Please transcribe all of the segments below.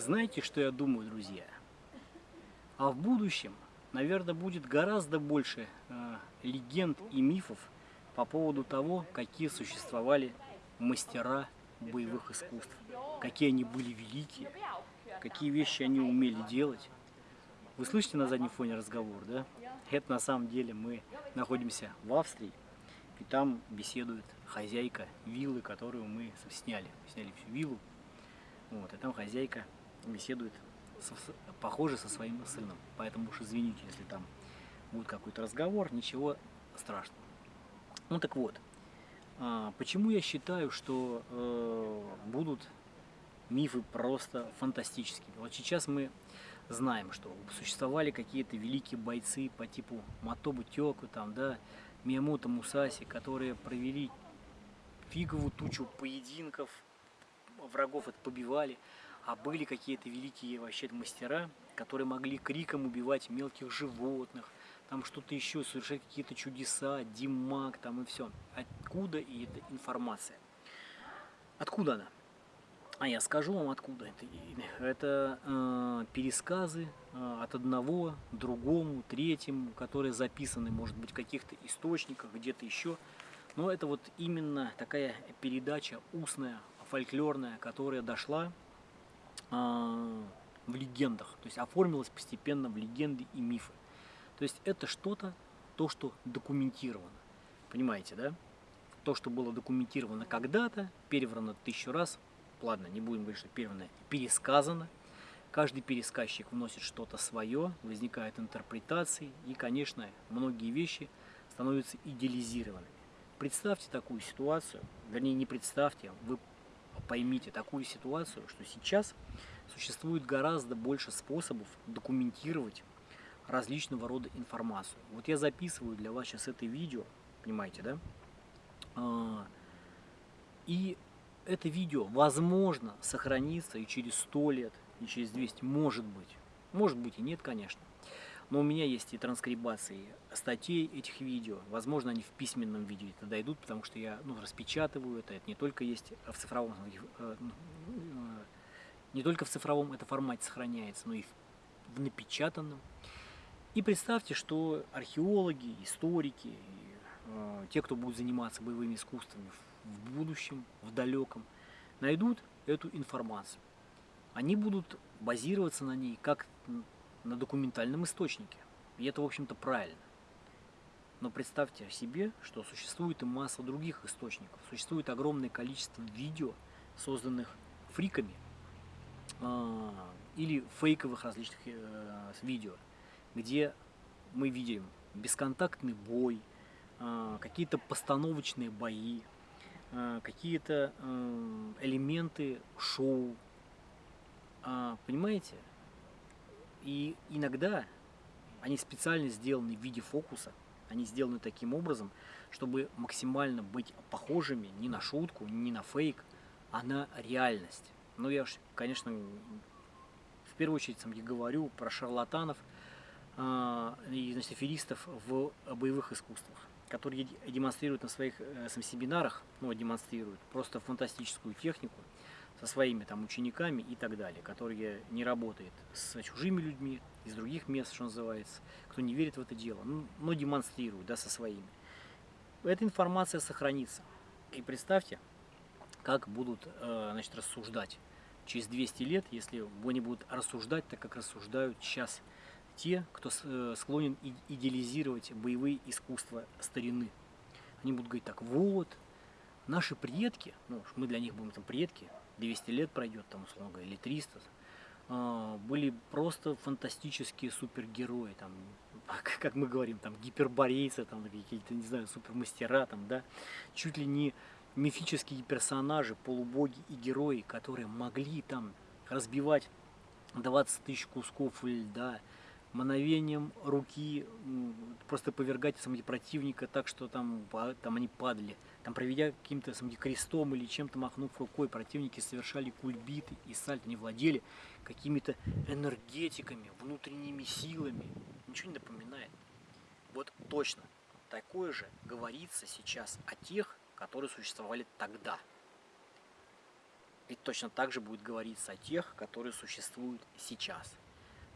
Знаете, что я думаю, друзья? А в будущем, наверное, будет гораздо больше э, легенд и мифов по поводу того, какие существовали мастера боевых искусств, какие они были великие, какие вещи они умели делать. Вы слышите на заднем фоне разговор, да? Это на самом деле мы находимся в Австрии, и там беседует хозяйка виллы, которую мы сняли. Сняли всю виллу. Вот, и там хозяйка беседует, со, похоже, со своим сыном. Поэтому уж извините, если там будет какой-то разговор, ничего страшного. Ну так вот, а, почему я считаю, что э, будут мифы просто фантастическими? Вот сейчас мы знаем, что существовали какие-то великие бойцы по типу Матобу Тёку, там, да, Миямото Мусаси, которые провели фиговую тучу поединков, врагов это побивали, а были какие-то великие вообще мастера, которые могли криком убивать мелких животных, там что-то еще, совершать какие-то чудеса, димаг там и все. Откуда и эта информация? Откуда она? А я скажу вам откуда. Это, это э, пересказы э, от одного, другому, третьему, которые записаны, может быть, в каких-то источниках, где-то еще. Но это вот именно такая передача устная, фольклорная, которая дошла в легендах. То есть оформилась постепенно в легенды и мифы. То есть это что-то, то, что документировано. Понимаете, да? То, что было документировано когда-то, переврано тысячу раз, ладно, не будем говорить, что переврано, пересказано. Каждый пересказчик вносит что-то свое, возникают интерпретации, и, конечно, многие вещи становятся идеализированными. Представьте такую ситуацию, вернее, не представьте, вы поймите такую ситуацию, что сейчас существует гораздо больше способов документировать различного рода информацию. Вот я записываю для вас сейчас это видео, понимаете, да? А, и это видео, возможно, сохранится и через 100 лет, и через 200, может быть. Может быть и нет, конечно. Но у меня есть и транскрибации статей этих видео. Возможно, они в письменном виде это дойдут, потому что я ну, распечатываю это. Это не только есть в цифровом, э, э, не только в цифровом это формате сохраняется, но и в напечатанном. И представьте, что археологи, историки, и, э, те, кто будут заниматься боевыми искусствами в будущем, в далеком, найдут эту информацию. Они будут базироваться на ней как на документальном источнике. И это, в общем-то, правильно. Но представьте себе, что существует и масса других источников. Существует огромное количество видео, созданных фриками, э, или фейковых различных э, видео, где мы видим бесконтактный бой, а, какие-то постановочные бои, а, какие-то а, элементы шоу. Понимаете? И иногда они специально сделаны в виде фокуса, они сделаны таким образом, чтобы максимально быть похожими не на шутку, не на фейк, а на реальность. Но я, конечно, в первую очередь я говорю про шарлатанов, а, и значит, аферистов в боевых искусствах, которые демонстрируют на своих э, семинарах, ну, демонстрируют просто фантастическую технику со своими там учениками и так далее, которые не работают с чужими людьми, из других мест, что называется, кто не верит в это дело, ну, но демонстрируют, да, со своими. Эта информация сохранится. И представьте, как будут, э, значит, рассуждать через 200 лет, если они будут рассуждать так, как рассуждают сейчас те, кто э, склонен идеализировать боевые искусства старины. Они будут говорить так, вот, наши предки, ну, мы для них будем там предки, 200 лет пройдет, там, условно или 300, а, были просто фантастические супергерои, там, как мы говорим, там, гиперборейцы, там, какие-то, не знаю, супермастера, там, да, чуть ли не мифические персонажи, полубоги и герои, которые могли там разбивать 20 тысяч кусков льда, мановением руки просто повергать самого противника так, что там, там они падали. Там проведя каким-то самим крестом или чем-то махнув рукой, противники совершали кульбиты и сальто. Они владели какими-то энергетиками, внутренними силами. Ничего не напоминает. Вот точно такое же говорится сейчас о тех, которые существовали тогда. И точно так же будет говориться о тех, которые существуют сейчас.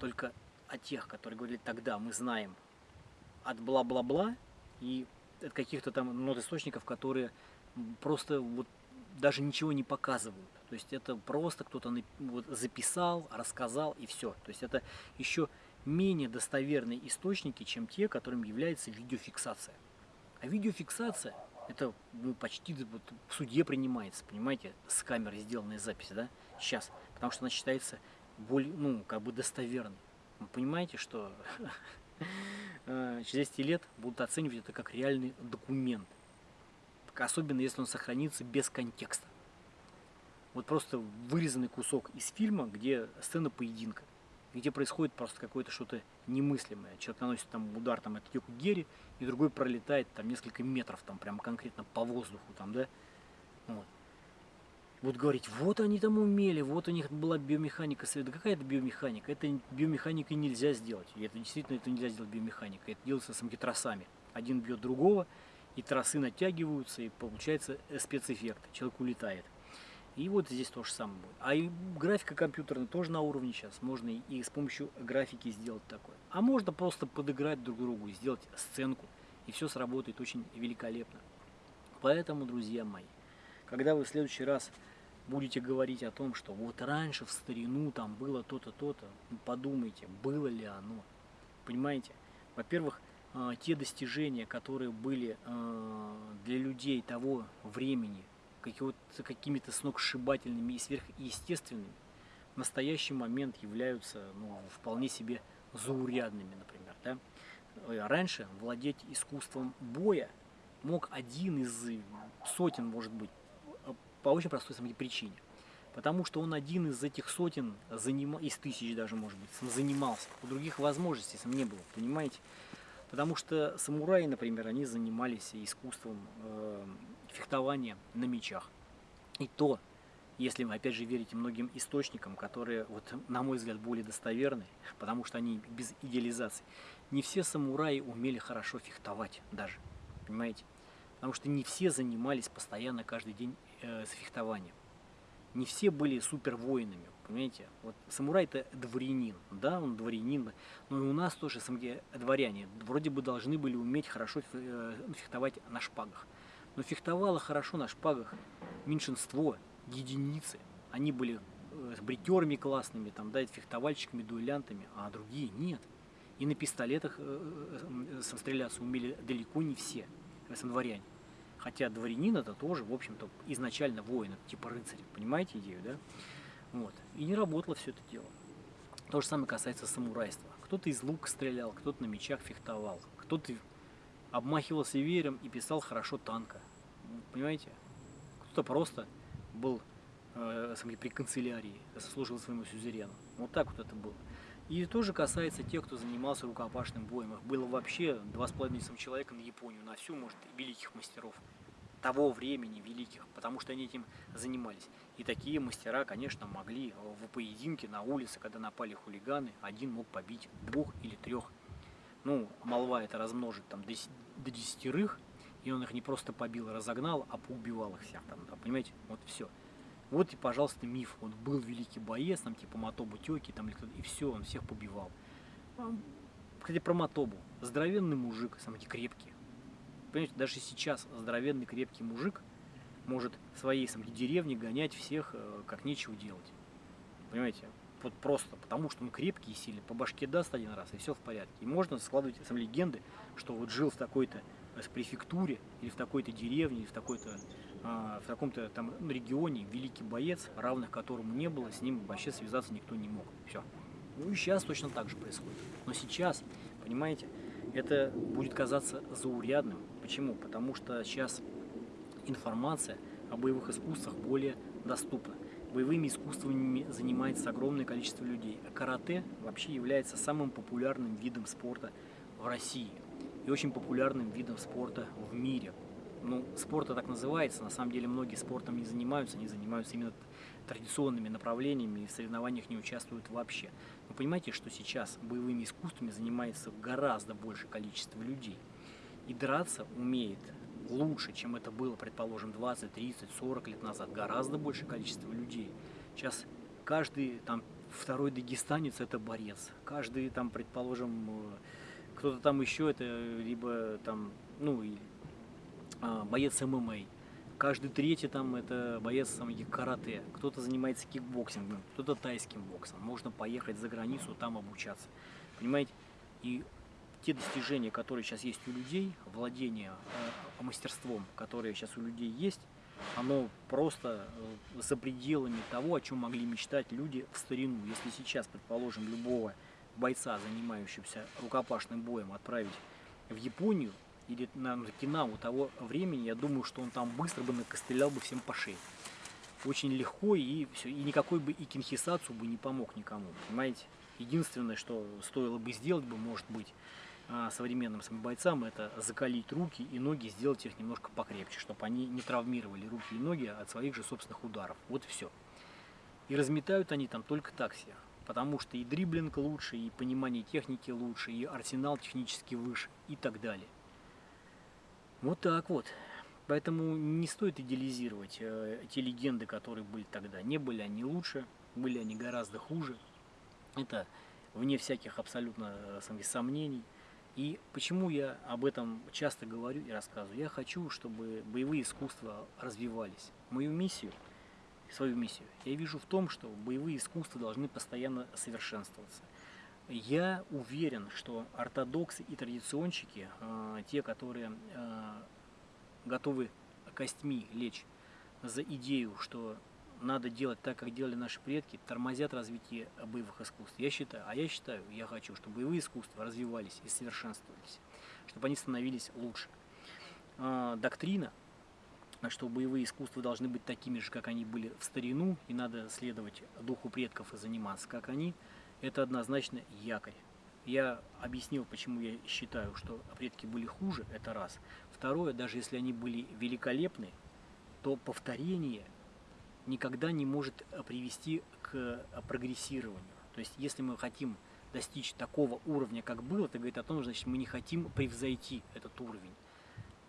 Только о тех, которые говорили тогда, мы знаем от бла-бла-бла и от каких-то там нот источников, которые просто вот даже ничего не показывают. То есть это просто кто-то записал, рассказал и все. То есть это еще менее достоверные источники, чем те, которым является видеофиксация. А видеофиксация это ну, почти вот, в суде принимается, понимаете, с камеры сделанная запись, да, сейчас, потому что она считается более, ну, как бы достоверной. Вы понимаете, что э, через 10 лет будут оценивать это как реальный документ, особенно если он сохранится без контекста. Вот просто вырезанный кусок из фильма, где сцена поединка где происходит просто какое-то что-то немыслимое. Человек наносит там удар там, от Йоку Герри, и другой пролетает там несколько метров, там прямо конкретно по воздуху, там, да. Вот. Вот говорить, вот они там умели, вот у них была биомеханика. Да какая это биомеханика? Это биомеханикой нельзя сделать. И это действительно это нельзя сделать биомеханикой. Это делается самими тросами. Один бьет другого, и тросы натягиваются, и получается спецэффект. Человек улетает. И вот здесь то же самое будет. А и графика компьютерная тоже на уровне сейчас. Можно и с помощью графики сделать такое. А можно просто подыграть друг другу, сделать сценку. И все сработает очень великолепно. Поэтому, друзья мои, когда вы в следующий раз будете говорить о том, что вот раньше в старину там было то-то, то-то, подумайте, было ли оно. Понимаете? Во-первых, а, те достижения, которые были а, для людей того времени, какими-то сногсшибательными и сверхъестественными, в настоящий момент являются ну, вполне себе заурядными, например. Да? Э, раньше владеть искусством боя мог один из сотен, может быть, по очень простой самой причине. Потому что он один из этих сотен, заним... из тысяч даже, может быть, занимался. У других возможностей сам не было, понимаете? Потому что самураи, например, они занимались искусством э, фехтования на мечах. И то, если вы опять же верите многим источникам, которые, вот, на мой взгляд, более достоверны, потому что они без идеализации, не все самураи умели хорошо фехтовать даже, понимаете? Потому что не все занимались постоянно каждый день э, с фехтованием. Не все были супер воинами, понимаете? Вот самурай это дворянин, да, он дворянин, но и у нас тоже дворяне вроде бы должны были уметь хорошо э, фехтовать на шпагах. Но фехтовало хорошо на шпагах меньшинство, единицы. Они были э, с бритерами классными, там, да, фехтовальщиками, дуэлянтами, а другие нет. И на пистолетах э, стреляться умели далеко не все самодворяне. Хотя дворянин это тоже, в общем-то, изначально воин, типа рыцарь. Понимаете идею, да? Вот. И не работало все это дело. То же самое касается самурайства. Кто-то из лука стрелял, кто-то на мечах фехтовал, кто-то обмахивался веером и писал хорошо танка. Понимаете? Кто-то просто был э, при канцелярии, служил своему сюзерену. Вот так вот это было. И тоже касается тех, кто занимался рукопашным боем. Их было вообще два с половиной человека на Японию, на всю, может, великих мастеров того времени великих, потому что они этим занимались. И такие мастера, конечно, могли в поединке на улице, когда напали хулиганы, один мог побить двух или трех ну, молва это размножит там до, до десятерых, и он их не просто побил и разогнал, а поубивал их всех там, понимаете, вот все. Вот и, пожалуйста, миф, он был великий боец, там, типа Мотобу Тёки, там, и все, он всех побивал. А, кстати, про Мотобу. Здоровенный мужик, самый крепкий. Понимаете, даже сейчас здоровенный крепкий мужик может в своей самой деревне гонять всех, э, как нечего делать. Понимаете, вот просто потому, что он крепкий и сильный, по башке даст один раз, и все в порядке. И можно складывать сам легенды, что вот жил в такой-то э, префектуре, или в такой-то деревне, или в такой-то в таком-то там регионе великий боец, равных которому не было, с ним вообще связаться никто не мог. Все. Ну и сейчас точно так же происходит. Но сейчас, понимаете, это будет казаться заурядным. Почему? Потому что сейчас информация о боевых искусствах более доступна боевыми искусствами занимается огромное количество людей. А карате вообще является самым популярным видом спорта в России и очень популярным видом спорта в мире. Ну, спорт так называется, на самом деле многие спортом не занимаются, они занимаются именно традиционными направлениями и в соревнованиях не участвуют вообще. Вы понимаете, что сейчас боевыми искусствами занимается гораздо большее количество людей. И драться умеет лучше, чем это было, предположим, 20, 30, 40 лет назад. Гораздо большее количество людей. Сейчас каждый там второй дагестанец это борец. Каждый там, предположим, э, кто-то там еще это либо там, ну, боец ММА. Каждый третий там это боец самих карате. Кто-то занимается кикбоксингом, кто-то тайским боксом. Можно поехать за границу, там обучаться. Понимаете? И те достижения, которые сейчас есть у людей, владение э, мастерством, которое сейчас у людей есть, оно просто э, за пределами того, о чем могли мечтать люди в старину. Если сейчас, предположим, любого бойца, занимающегося рукопашным боем, отправить в Японию или на Окинаву того времени, я думаю, что он там быстро бы накостылял бы всем по шее. Очень легко и все, и никакой бы и кинхисацу бы не помог никому, понимаете? Единственное, что стоило бы сделать бы, может быть, а, современным самобойцам, это закалить руки и ноги, сделать их немножко покрепче, чтобы они не травмировали руки и ноги от своих же собственных ударов. Вот все. И разметают они там только так всех. Потому что и дриблинг лучше, и понимание техники лучше, и арсенал технически выше, и так далее. Вот так вот. Поэтому не стоит идеализировать э, те легенды, которые были тогда. Не были они лучше, были они гораздо хуже. Это вне всяких абсолютно э, сомнений. И почему я об этом часто говорю и рассказываю? Я хочу, чтобы боевые искусства развивались. Мою миссию, свою миссию, я вижу в том, что боевые искусства должны постоянно совершенствоваться. Я уверен, что ортодоксы и традиционщики, э, те, которые э, готовы костьми лечь за идею, что надо делать так, как делали наши предки, тормозят развитие боевых искусств. Я считаю, а я считаю, я хочу, чтобы боевые искусства развивались и совершенствовались, чтобы они становились лучше. А, доктрина, что боевые искусства должны быть такими же, как они были в старину, и надо следовать духу предков и заниматься, как они, это однозначно якорь. Я объяснил, почему я считаю, что предки были хуже, это раз. Второе, даже если они были великолепны, то повторение никогда не может э, привести к э, прогрессированию. То есть, если мы хотим достичь такого уровня, как было, это говорит о том, значит, мы не хотим превзойти этот уровень.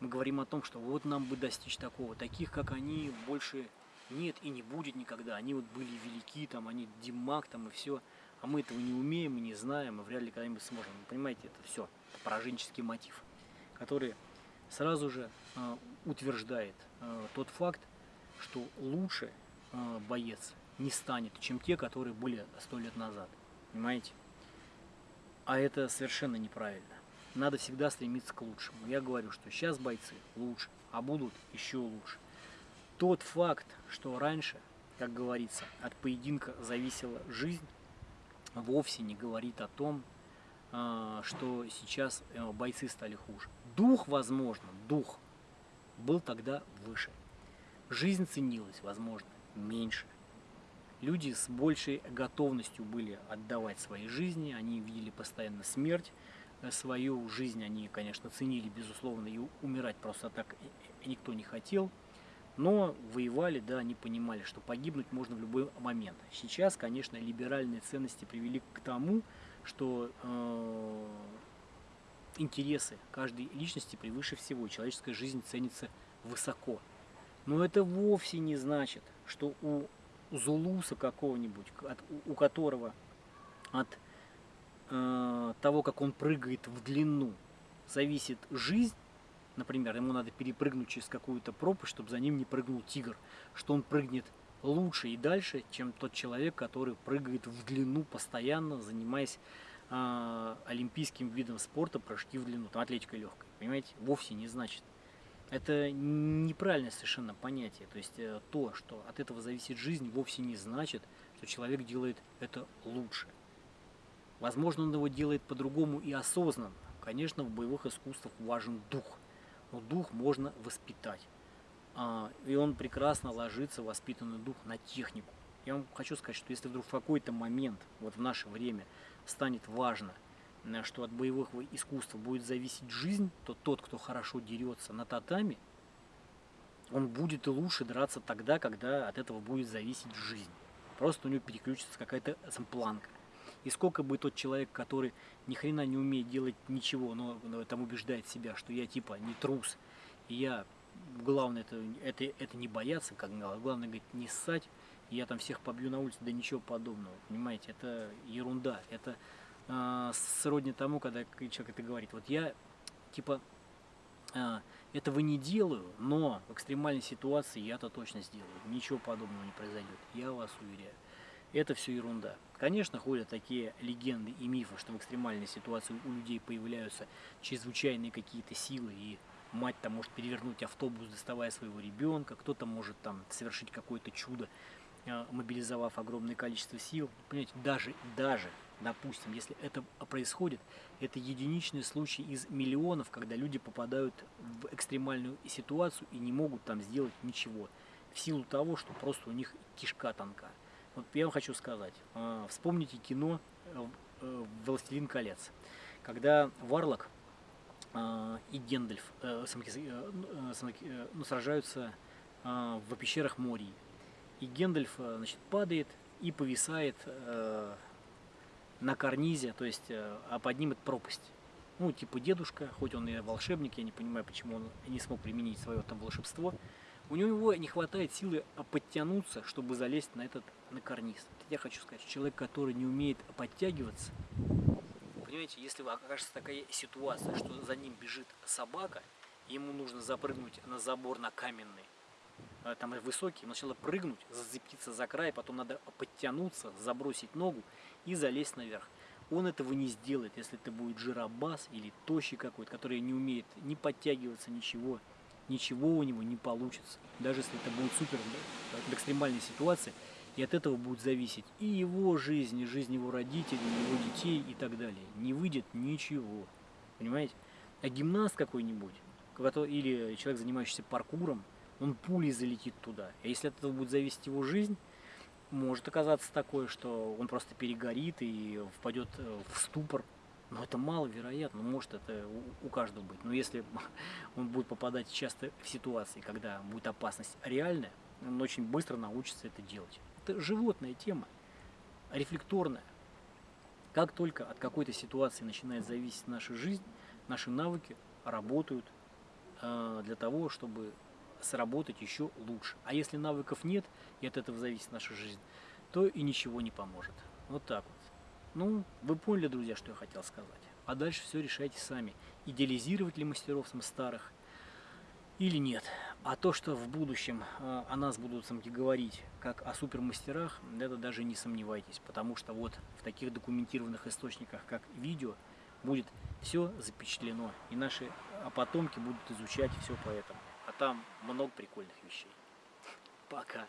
Мы говорим о том, что вот нам бы достичь такого. Таких, как они, больше нет и не будет никогда. Они вот были велики, там, они Димак, там и все. А мы этого не умеем и не знаем, и вряд ли когда-нибудь сможем. Вы понимаете, это все пораженческий мотив, который сразу же э, утверждает э, тот факт, что лучше э, боец не станет, чем те, которые были сто лет назад. Понимаете? А это совершенно неправильно. Надо всегда стремиться к лучшему. Я говорю, что сейчас бойцы лучше, а будут еще лучше. Тот факт, что раньше, как говорится, от поединка зависела жизнь, вовсе не говорит о том, э, что сейчас э, бойцы стали хуже. Дух, возможно, дух был тогда выше. Жизнь ценилась, возможно, меньше. Люди с большей готовностью были отдавать свои жизни, они видели постоянно смерть, э, свою жизнь они, конечно, ценили, безусловно, и умирать просто так никто не хотел. Но воевали, да, они понимали, что погибнуть можно в любой момент. Сейчас, конечно, либеральные ценности привели к тому, что э, интересы каждой личности превыше всего. Человеческая жизнь ценится высоко. Но это вовсе не значит, что у зулуса какого-нибудь, у которого от э, того, как он прыгает в длину, зависит жизнь, например, ему надо перепрыгнуть через какую-то пропасть, чтобы за ним не прыгнул тигр, что он прыгнет лучше и дальше, чем тот человек, который прыгает в длину постоянно, занимаясь э, олимпийским видом спорта, прыжки в длину, там атлетика легкая, понимаете, вовсе не значит. Это неправильное совершенно понятие. То есть э, то, что от этого зависит жизнь, вовсе не значит, что человек делает это лучше. Возможно, он его делает по-другому и осознанно. Конечно, в боевых искусствах важен дух. Но дух можно воспитать. А, и он прекрасно ложится, воспитанный дух, на технику. Я вам хочу сказать, что если вдруг в какой-то момент, вот в наше время, станет важно – что от боевых искусств будет зависеть жизнь, то тот, кто хорошо дерется на татами, он будет лучше драться тогда, когда от этого будет зависеть жизнь. Просто у него переключится какая-то планка. И сколько бы тот человек, который ни хрена не умеет делать ничего, но, там убеждает себя, что я типа не трус, И я, главное, это, это, это не бояться, как главное, говорит, не ссать, и я там всех побью на улице, да ничего подобного, понимаете, это ерунда, это э, сродни тому, когда человек это говорит, вот я, типа, э, этого не делаю, но в экстремальной ситуации я-то точно сделаю, ничего подобного не произойдет, я вас уверяю. Это все ерунда. Конечно, ходят такие легенды и мифы, что в экстремальной ситуации у людей появляются чрезвычайные какие-то силы, и мать там может перевернуть автобус, доставая своего ребенка, кто-то может там совершить какое-то чудо, э, мобилизовав огромное количество сил. Понимаете, даже, даже, допустим, если это происходит, это единичный случай из миллионов, когда люди попадают в экстремальную ситуацию и не могут там сделать ничего, в силу того, что просто у них кишка тонка. Вот я вам хочу сказать, а, вспомните кино э, э, «Властелин колец», когда Варлок а, и Гендальф э, ну, сражаются а, в пещерах Мории. И Гендальф значит, падает и повисает на карнизе, то есть поднимет пропасть. Ну, типа дедушка, хоть он и волшебник, я не понимаю, почему он не смог применить свое там волшебство, у него не хватает силы подтянуться, чтобы залезть на этот на карниз. Я хочу сказать, человек, который не умеет подтягиваться, понимаете, если окажется такая ситуация, что за ним бежит собака, ему нужно запрыгнуть на забор на каменный, а, там высокий, сначала прыгнуть, зацепиться за край, потом надо подтянуться, забросить ногу и залезть наверх. Он этого не сделает, если это будет жиробас или тощий какой-то, который не умеет ни подтягиваться, ничего ничего у него не получится. Даже если это будет супер в экстремальной ситуации, и от этого будет зависеть и его жизнь, и жизнь его родителей, его детей и так далее. Не выйдет ничего. Понимаете? А гимнаст какой-нибудь, или человек, занимающийся паркуром, он пулей залетит туда. А если от этого будет зависеть его жизнь, может оказаться такое, что он просто перегорит и впадет э, в ступор, но это маловероятно, может это у, каждого быть. Но если он будет попадать часто в ситуации, когда будет опасность реальная, он очень быстро научится это делать. Это животная тема, рефлекторная. Как только от какой-то ситуации начинает зависеть наша жизнь, наши навыки работают э, для того, чтобы сработать еще лучше. А если навыков нет, и от этого зависит наша жизнь, то и ничего не поможет. Вот так вот. Ну, вы поняли, друзья, что я хотел сказать. А дальше все решайте сами. Идеализировать ли мастеров старых или нет. А то, что в будущем э, о нас будут самки говорить как о супермастерах, это даже не сомневайтесь. Потому что вот в таких документированных источниках, как видео, будет все запечатлено. И наши потомки будут изучать все по этому. А там много прикольных вещей. Пока.